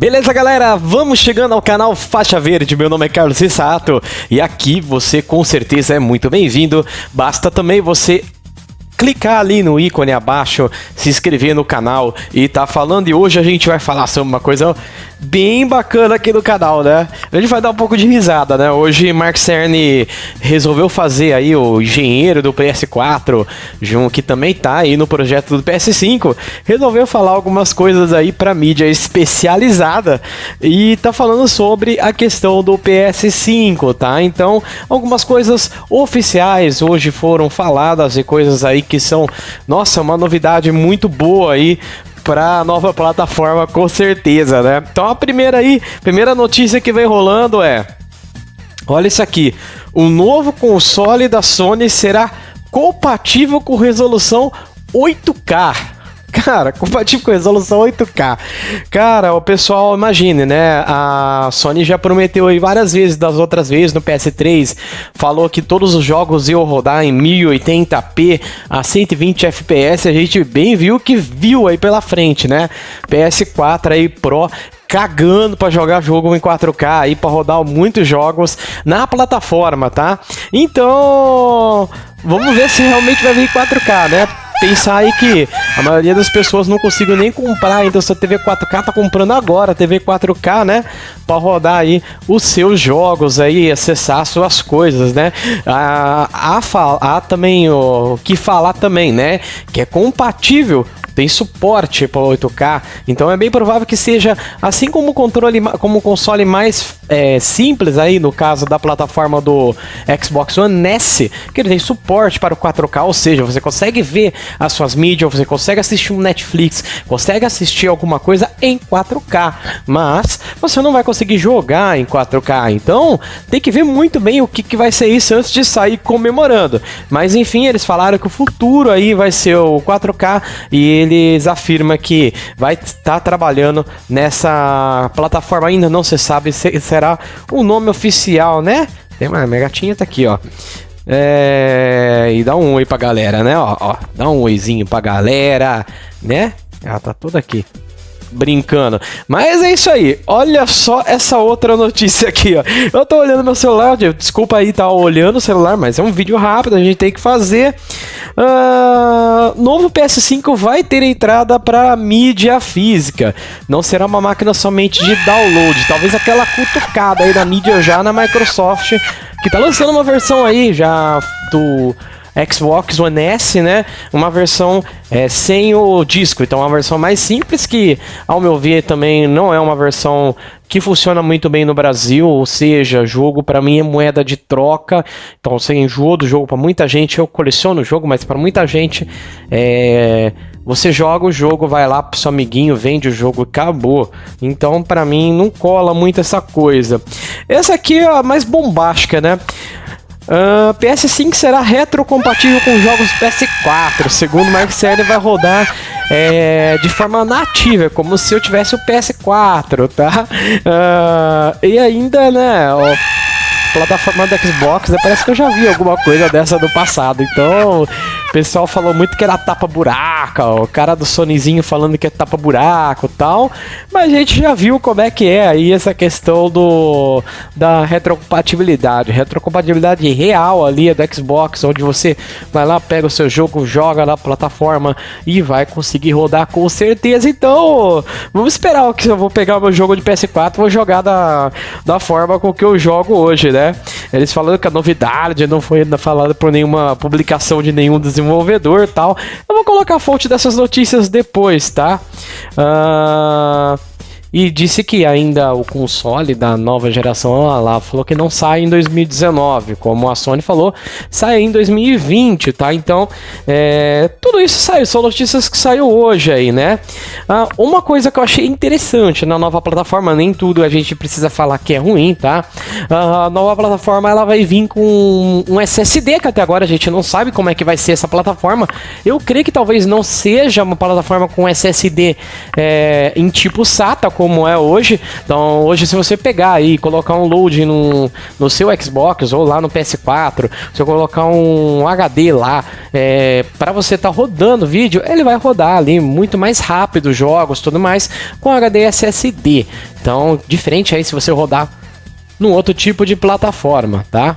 Beleza, galera? Vamos chegando ao canal Faixa Verde. Meu nome é Carlos Rissato e aqui você com certeza é muito bem-vindo. Basta também você clicar ali no ícone abaixo, se inscrever no canal e tá falando. E hoje a gente vai falar sobre uma coisa bem bacana aqui no canal, né? A gente vai dar um pouco de risada, né? Hoje Mark Cerny resolveu fazer aí o engenheiro do PS4, que também tá aí no projeto do PS5, resolveu falar algumas coisas aí para mídia especializada e tá falando sobre a questão do PS5, tá? Então, algumas coisas oficiais hoje foram faladas e coisas aí que são, nossa, uma novidade muito boa aí para nova plataforma com certeza, né? Então a primeira aí, primeira notícia que vem rolando é Olha isso aqui. O novo console da Sony será compatível com resolução 8K. Cara, compatível com resolução 8K. Cara, o pessoal, imagine, né? A Sony já prometeu aí várias vezes, das outras vezes, no PS3, falou que todos os jogos iam rodar em 1080p a 120 FPS. A gente bem viu que viu aí pela frente, né? PS4 aí Pro cagando para jogar jogo em 4K aí para rodar muitos jogos na plataforma, tá? Então, vamos ver se realmente vai vir 4K, né? Pensar aí que a maioria das pessoas não conseguiu nem comprar então essa TV 4K, tá comprando agora TV 4K, né? Para rodar aí os seus jogos aí, acessar suas coisas, né? A, a, a também o que falar também, né? Que é compatível tem suporte para 8K, então é bem provável que seja assim como o controle, como o console mais é, simples aí no caso da plataforma do Xbox One S, que ele tem suporte para o 4K, ou seja, você consegue ver as suas mídias, você consegue assistir um Netflix, consegue assistir alguma coisa em 4K, mas você não vai conseguir jogar em 4K, então tem que ver muito bem o que, que vai ser isso antes de sair comemorando. Mas enfim, eles falaram que o futuro aí vai ser o 4K e ele eles afirmam que vai estar tá trabalhando nessa plataforma, ainda não se sabe se será o nome oficial, né? Tem uma minha gatinha tá aqui, ó. É, e dá um oi pra galera, né? Ó, ó, dá um oizinho pra galera, né? Ela tá toda aqui brincando. Mas é isso aí. Olha só essa outra notícia aqui, ó. Eu tô olhando meu celular, desculpa aí tá olhando o celular, mas é um vídeo rápido, a gente tem que fazer. Uh, novo PS5 vai ter entrada para mídia física. Não será uma máquina somente de download. Talvez aquela cutucada aí da mídia já na Microsoft, que tá lançando uma versão aí já do Xbox One S, né? Uma versão é, sem o disco. Então, uma versão mais simples que, ao meu ver, também não é uma versão que funciona muito bem no Brasil, ou seja, jogo para mim é moeda de troca. Então, você enjoou do jogo para muita gente. Eu coleciono o jogo, mas para muita gente é você joga o jogo, vai lá pro seu amiguinho, vende o jogo e acabou. Então, para mim, não cola muito essa coisa. Essa aqui é a mais bombástica, né? Uh, ah, PS5 será retrocompatível com jogos PS4. Segundo Mark Cerny, vai rodar é, de forma nativa, como se eu tivesse o PS4, tá? Uh, e ainda, né, ó, plataforma do Xbox, né, parece que eu já vi alguma coisa dessa do passado. Então, o pessoal falou muito que era tapa-buraca, o cara do Sonyzinho falando que é tapa-buraco e tal. Mas a gente já viu como é que é aí essa questão do da retrocompatibilidade. Retrocompatibilidade real ali é do Xbox, onde você vai lá, pega o seu jogo, joga na plataforma e vai conseguir rodar com certeza. Então, vamos esperar que eu vou pegar o meu jogo de PS4 vou jogar da, da forma com que eu jogo hoje, né? Eles falando que a novidade não foi falada por nenhuma publicação de nenhum dos desenvolvedor tal. Eu vou colocar a fonte dessas notícias depois, tá? Uh, e disse que ainda o console da nova geração, lá falou que não sai em 2019, como a Sony falou, sai em 2020, tá? Então, é, tudo isso saiu, são notícias que saiu hoje aí, né? Ah, uma coisa que eu achei interessante na nova plataforma, nem tudo a gente precisa falar que é ruim, tá? Ah, a nova plataforma ela vai vir com um SSD, que até agora a gente não sabe como é que vai ser essa plataforma. Eu creio que talvez não seja uma plataforma com SSD é, em tipo SATA, como é hoje. Então, hoje, se você pegar e colocar um load no, no seu Xbox ou lá no PS4, se eu colocar um HD lá, é, para você estar tá rodando vídeo, ele vai rodar ali muito mais rápido os jogos, tudo mais, com HD SSD. Então, diferente aí se você rodar num outro tipo de plataforma, tá?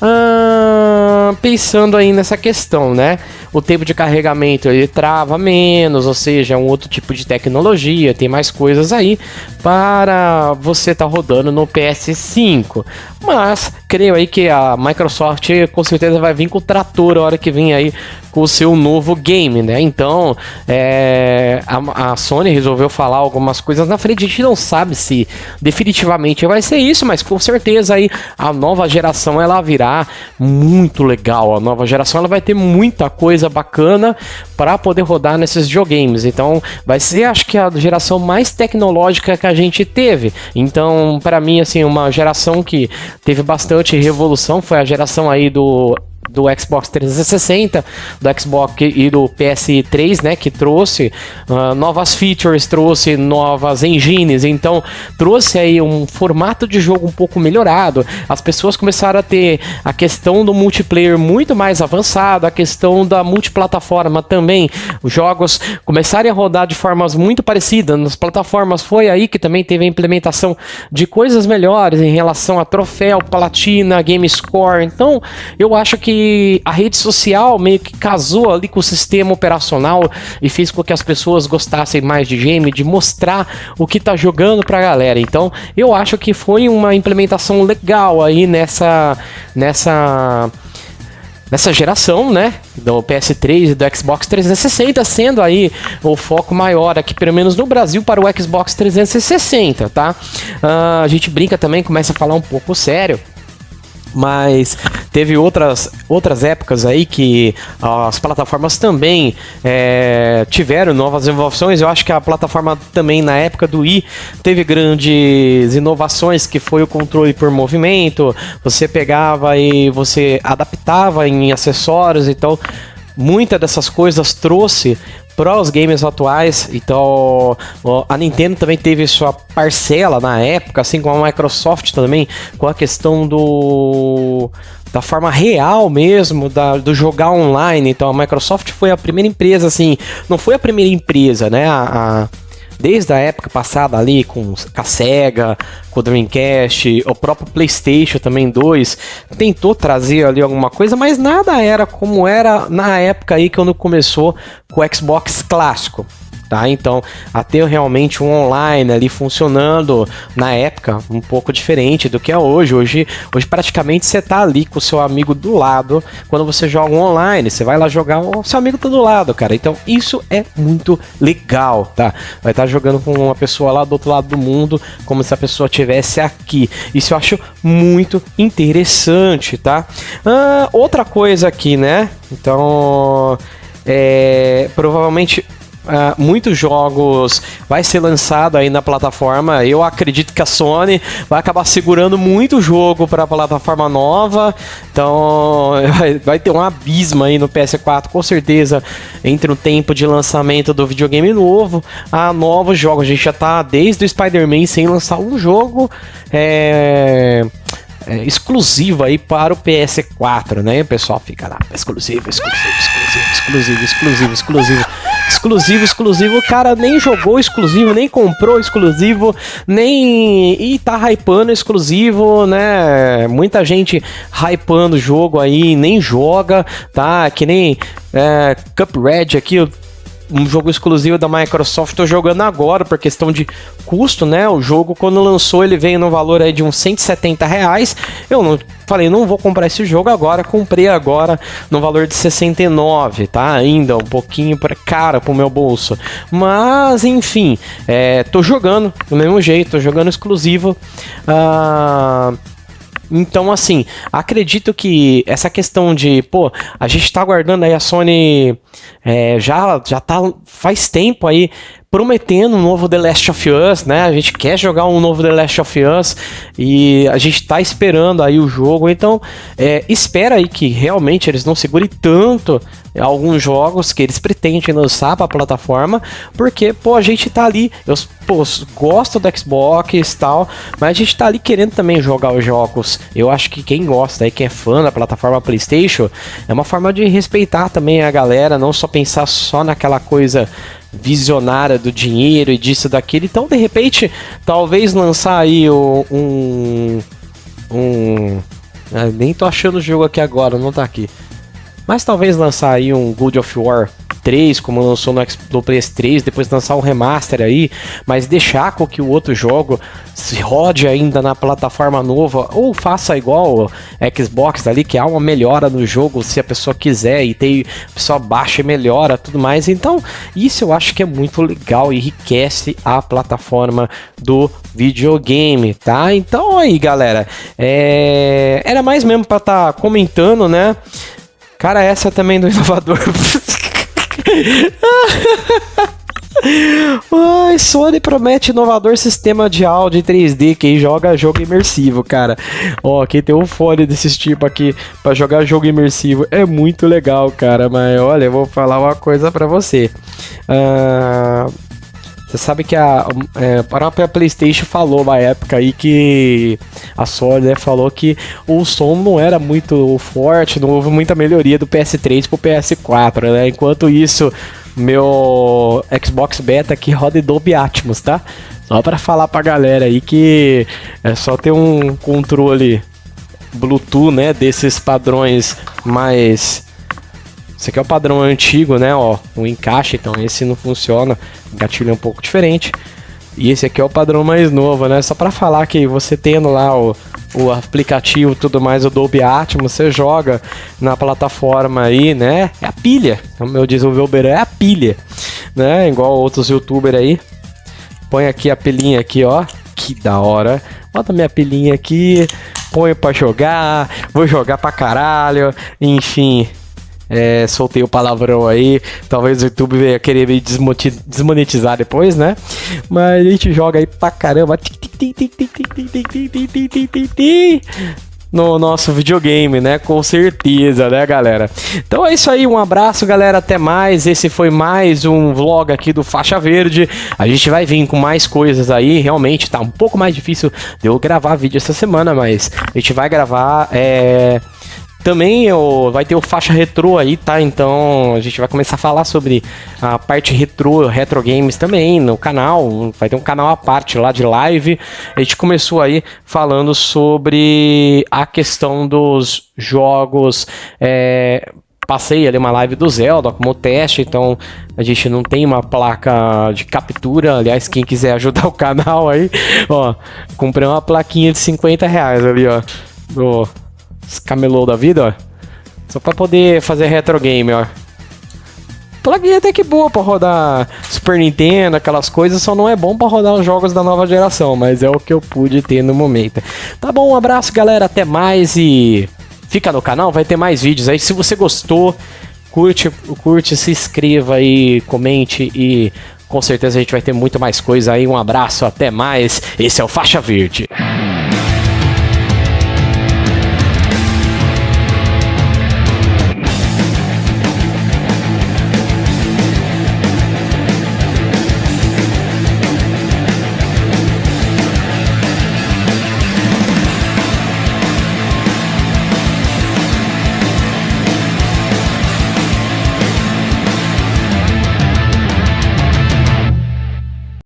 Ah, pensando aí nessa questão, né? O tempo de carregamento ele trava menos, ou seja, é um outro tipo de tecnologia, tem mais coisas aí para você estar tá rodando no PS5. Mas creio aí que a Microsoft com certeza vai vir com o trator a hora que vem aí com o seu novo game, né? Então, é, a, a, Sony resolveu falar algumas coisas na frente. A gente não sabe se definitivamente vai ser isso, mas com certeza aí a nova geração ela virá muito legal. A nova geração ela vai ter muita coisa bacana para poder rodar nesses videogames. Então, vai ser acho que a geração mais tecnológica que a gente teve. Então, para mim assim, uma geração que teve bastante revolução foi a geração aí do do Xbox 360, do Xbox e do PS3, né, que trouxe uh, novas features, trouxe novas engines, então trouxe aí um formato de jogo um pouco melhorado. As pessoas começaram a ter a questão do multiplayer muito mais avançado, a questão da multiplataforma também. Os jogos começaram a rodar de formas muito parecidas nas plataformas. Foi aí que também teve a implementação de coisas melhores em relação a troféu, platina, game score. Então, eu acho que a rede social meio que casou ali com o sistema operacional e fez com que as pessoas gostassem mais de game, de mostrar o que tá jogando pra galera. Então, eu acho que foi uma implementação legal aí nessa nessa nessa geração, né, do PS3 e do Xbox 360, sendo aí o foco maior aqui, pelo menos no Brasil, para o Xbox 360, tá? Uh, a gente brinca também, começa a falar um pouco sério, mas teve outras, outras épocas aí que as plataformas também é, tiveram novas inovações. Eu acho que a plataforma também na época do i teve grandes inovações que foi o controle por movimento. Você pegava e você adaptava em acessórios, então muitas dessas coisas trouxe para os games atuais. Então, a Nintendo também teve sua parcela na época, assim como a Microsoft também, com a questão do da forma real mesmo, da, do jogar online. Então, a Microsoft foi a primeira empresa, assim, não foi a primeira empresa, né? A, a desde a época passada ali com a Sega, com o Dreamcast, o próprio PlayStation também 2, tentou trazer ali alguma coisa, mas nada era como era na época aí quando começou com o Xbox clássico tá? Então, até realmente um online ali funcionando na época, um pouco diferente do que é hoje. Hoje, hoje praticamente você tá ali com o seu amigo do lado quando você joga um online, você vai lá jogar, o seu amigo tá do lado, cara. Então, isso é muito legal, tá? Vai estar tá jogando com uma pessoa lá do outro lado do mundo, como se a pessoa tivesse aqui. Isso eu acho muito interessante, tá? Ah, outra coisa aqui, né? Então, é, provavelmente Uh, muitos jogos vai ser lançado aí na plataforma. Eu acredito que a Sony vai acabar segurando muito jogo para a plataforma nova. Então vai, ter um abismo aí no PS4 com certeza entre o tempo de lançamento do videogame novo a novos jogos. A gente já tá desde o Spider-Man sem lançar um jogo. É é, exclusiva aí para o PS4, né? O pessoal fica lá, exclusivo, exclusivo, exclusivo, exclusivo, exclusivo, exclusivo, exclusivo, exclusivo. O cara nem jogou exclusivo, nem comprou exclusivo, nem. e tá hypando exclusivo, né? Muita gente hypando o jogo aí, nem joga, tá? Que nem é, Cuphead aqui, um jogo exclusivo da Microsoft, tô jogando agora por questão de custo, né? O jogo, quando lançou, ele veio no valor aí de uns 170 reais. Eu não falei, não vou comprar esse jogo agora, comprei agora no valor de 69, tá? Ainda um pouquinho para cara pro meu bolso. Mas, enfim, é, tô jogando do mesmo jeito, tô jogando exclusivo. Ah. Uh então, assim, acredito que essa questão de, pô, a gente tá aguardando aí a Sony é, já, já tá faz tempo aí prometendo um novo The Last of Us, né? A gente quer jogar um novo The Last of Us e a gente tá esperando aí o jogo. Então, é, espera aí que realmente eles não segurem tanto alguns jogos que eles pretendem lançar para a plataforma, porque, pô, a gente tá ali, eu pô, gosto do Xbox e tal, mas a gente tá ali querendo também jogar os jogos. Eu acho que quem gosta aí, quem é fã da plataforma PlayStation, é uma forma de respeitar também a galera, não só pensar só naquela coisa visionária do dinheiro e disso daquilo. Então, de repente, talvez lançar aí um. um ah, nem tô achando o jogo aqui agora, não tá aqui. Mas talvez lançar aí um God of War 3, como lançou no, no PS3, depois lançar um remaster aí, mas deixar com que o outro jogo se rode ainda na plataforma nova, ou faça igual Xbox ali, que há uma melhora no jogo se a pessoa quiser, e tem, a pessoa baixa e melhora tudo mais. Então, isso eu acho que é muito legal e enriquece a plataforma do videogame, tá? Então aí, galera, é... era mais mesmo para estar tá comentando, né? Cara, essa também do inovador. Ai, Sony promete inovador sistema de áudio 3D. Quem joga jogo imersivo, cara. Ó, quem tem um fone desses tipo aqui para jogar jogo imersivo é muito legal, cara. Mas olha, eu vou falar uma coisa para você. Uh, você sabe que a, é, a própria PlayStation falou uma época aí que a Sony né, falou que o som não era muito forte, não houve muita melhoria do PS3 pro PS4, né? Enquanto isso, meu Xbox Beta aqui roda Dolby Atmos, tá? Só para falar pra galera aí que é só ter um controle Bluetooth, né, desses padrões mais esse aqui é o padrão antigo, né? Ó, o encaixe, então esse não funciona. O gatilho é um pouco diferente. E esse aqui é o padrão mais novo, né? Só para falar que você tendo lá o, o aplicativo tudo mais, o Dolby Atmos, você joga na plataforma aí, né? É a pilha. O meu desenvolvedor é a pilha, né? Igual outros youtubers aí. Põe aqui a pilinha aqui, ó. Que da hora. Bota minha pilinha aqui, põe para jogar, vou jogar pra caralho, enfim, é, soltei o palavrão aí. Talvez o YouTube venha querer me desmonetizar depois, né? Mas a gente joga aí pra caramba. No nosso videogame, né? Com certeza, né, galera? Então é isso aí, um abraço, galera. Até mais. Esse foi mais um vlog aqui do Faixa Verde. A gente vai vir com mais coisas aí. Realmente tá um pouco mais difícil de eu gravar vídeo essa semana, mas a gente vai gravar. É também o, vai ter o faixa retrô aí, tá? Então a gente vai começar a falar sobre a parte retrô, retro games também no canal. Vai ter um canal à parte lá de live. A gente começou aí falando sobre a questão dos jogos. É, passei ali uma live do Zelda como teste, então a gente não tem uma placa de captura. Aliás, quem quiser ajudar o canal aí, ó, comprei uma plaquinha de 50 reais ali, ó. Camelô da vida, ó. Só pra poder fazer retro game, ó. Plugin até que boa pra rodar Super Nintendo, aquelas coisas, só não é bom pra rodar os jogos da nova geração, mas é o que eu pude ter no momento. Tá bom, um abraço galera, até mais e fica no canal, vai ter mais vídeos aí. Se você gostou, curte, curte, se inscreva aí, comente e com certeza a gente vai ter muito mais coisa aí. Um abraço, até mais. Esse é o Faixa Verde.